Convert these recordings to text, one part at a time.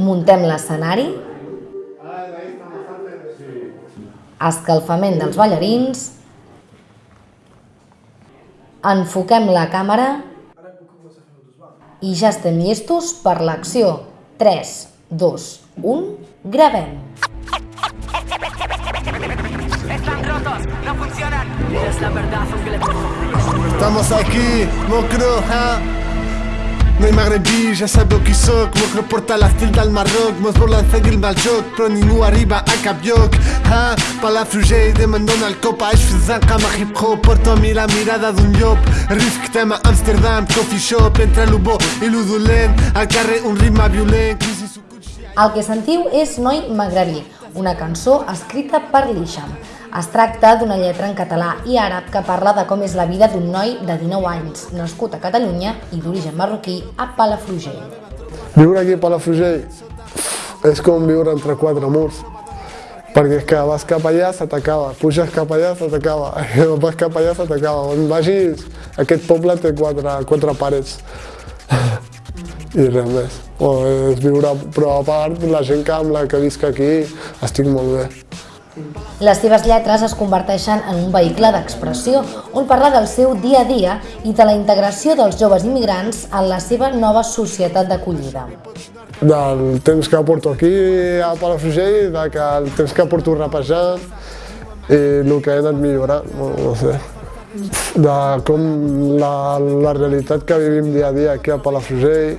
Muntem l'escenari. Escalfament dels ballarins. Enfoquem la càmera. I ja estem llestos per l'acció. 3, 2, 1, gravem. Estamos aquí, mocro, ha? No hi magrebí, ja sabeu qui sóc Mocro porta l'estil del Marroc Mos volen seguir el joc Però ningú arriba a cap lloc ha? Palafrugell de me'n dona el cop Aix fizzant com a hip-hop Porto a mi la mirada d'un llop Risc tema Amsterdam, coffee shop Entre lo bo i lo dolent Al carrer un ritme violent El que sentiu és Noi Magrebí, una cançó escrita per l'Isham. Es tracta d'una lletra en català i àrab que parla de com és la vida d'un noi de 19 anys, nascut a Catalunya i d'origen marroquí a Palafrugell. Viure aquí a Palafrugell és com viure entre quatre murs. Perquè és que vas cap allà, se t'acaba, puges cap allà, se t'acaba, vas cap allà, se t'acaba. On vagis, aquest poble té quatre, quatre parets. I res més. O és viure, però a part, la gent que amb la que visc aquí, estic molt bé. Les seves lletres es converteixen en un vehicle d'expressió on parla del seu dia a dia i de la integració dels joves immigrants en la seva nova societat d'acollida. Del temps que porto aquí a Palafrugell, de que el temps que porto rapejant i el que he anat millorant, no, no sé. De com la, la realitat que vivim dia a dia aquí a Palafrugell,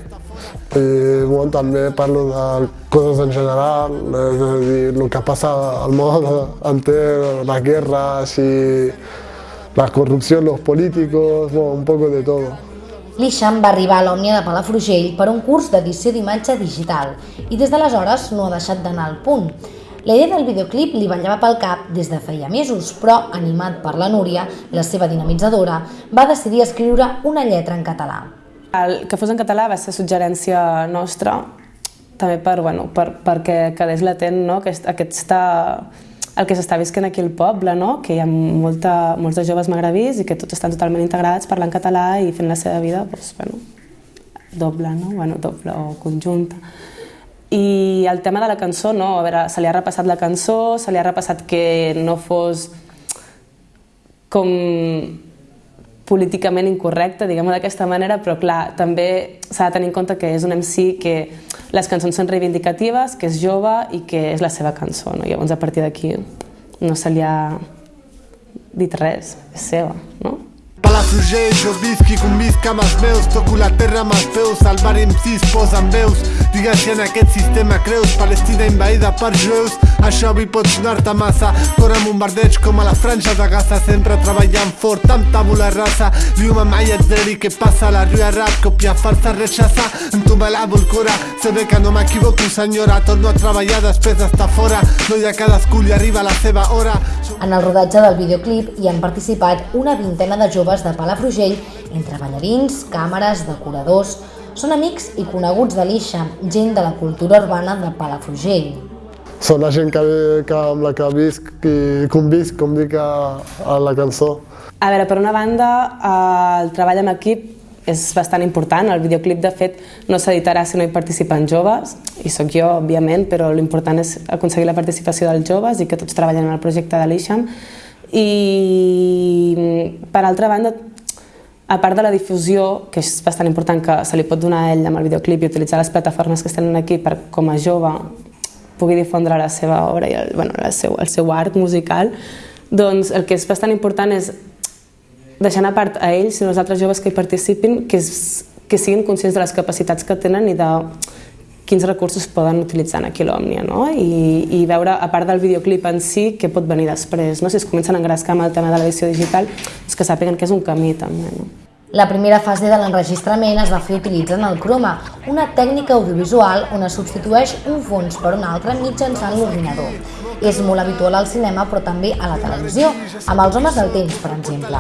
i bueno, també parlo de coses en general, és a dir, el que passa al món enter, les guerres i la corrupció, los políticos, bueno, un poco de todo. L'Ixam va arribar a l'Òmnia de Palafrugell per un curs d'edició d'imatge digital i des d'aleshores no ha deixat d'anar al punt. La idea del videoclip li ballava pel cap des de feia mesos, però, animat per la Núria, la seva dinamitzadora, va decidir escriure una lletra en català. El que fos en català va ser suggerència nostra, també per, bueno, per, perquè quedés latent no? Aquest, aquesta, el que s'està visquent aquí al poble, no? que hi ha molta, molts de joves magrebís i que tots estan totalment integrats parlant català i fent la seva vida doncs, bueno, doble, no? bueno, doble o conjunta. I el tema de la cançó, no, a veure, se li ha repassat la cançó, se li ha repassat que no fos com políticament incorrecte, diguem-ho d'aquesta manera, però clar, també s'ha de tenir en compte que és un MC que les cançons són reivindicatives, que és jove i que és la seva cançó, no? Llavors, a partir d'aquí, no se li ha dit res, és seva, no? Palafrugell, jo visc i convisc amb els meus Toco la terra amb els peus, el bar MCs posen veus Digues si en aquest sistema creus Palestina invaïda per jueus Això avui pot sonar-te massa. Corre bombardeig com a la franja de Gaza. Sempre treballant fort amb tabula rasa. Diu-me mai ets veri què passa La rua rap, copia falsa, rechaza En tu me lavo el cora Se ve que no m'equivoco senyora. Torno a treballar després d'estar fora. No hi ha cadascú li arriba la seva hora. En el rodatge del videoclip hi han participat una vintena de joves de Palafrugell, entre ballarins, càmeres, decoradors... Són amics i coneguts de l'Ixa, gent de la cultura urbana de Palafrugell. Són la gent que, que amb la que visc i convisc, com dic a, a la cançó. A veure, per una banda, eh, el treball en equip és bastant important. El videoclip, de fet, no s'editarà si no hi participen joves, i sóc jo, òbviament, però l'important és aconseguir la participació dels joves i que tots treballen en el projecte de l'Ixam. I, per altra banda, a part de la difusió, que és bastant important que se li pot donar a ell amb el videoclip i utilitzar les plataformes que estan aquí per, com a jove, pugui difondre la seva obra i el, bueno, el, seu, el seu art musical, doncs el que és bastant important és deixant a part a ells i als altres joves que hi participin que, és, que siguin conscients de les capacitats que tenen i de quins recursos poden utilitzar aquí l'Òmnia, no? I, i veure, a part del videoclip en si, què pot venir després, no? Si es comencen a engrescar amb el tema de l'edició digital, és que sàpiguen que és un camí també, no? La primera fase de l'enregistrament es va fer utilitzant el croma, una tècnica audiovisual on es substitueix un fons per un altre mitjançant l'ordinador. És molt habitual al cinema però també a la televisió, amb els homes del temps, per exemple.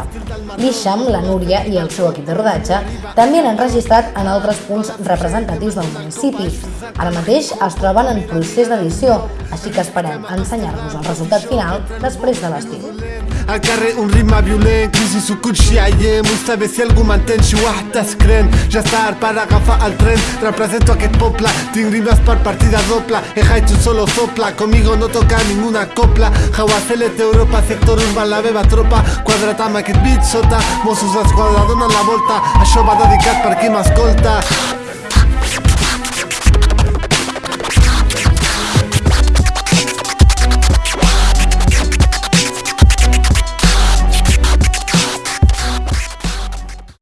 L'Isham, la Núria i el seu equip de rodatge també han enregistrat en altres punts representatius del municipi. Ara mateix es troben en procés d'edició, així que esperem ensenyar-vos el resultat final després de l'estiu. الكاري اونري ما بيولين كيجي كل شي ايام مستبسل قمانتين شي واحد تسكرين يا صار para gafa al tren. Represento a que popla. Tin rimas par partida dopla. Tu solo sopla. Conmigo no toca ninguna copla. Jaguaceles de Europa Sector urban la beba tropa. Quadratama que bit sota. Mossos esquadradona la volta Això va dedicat per qui m'escolta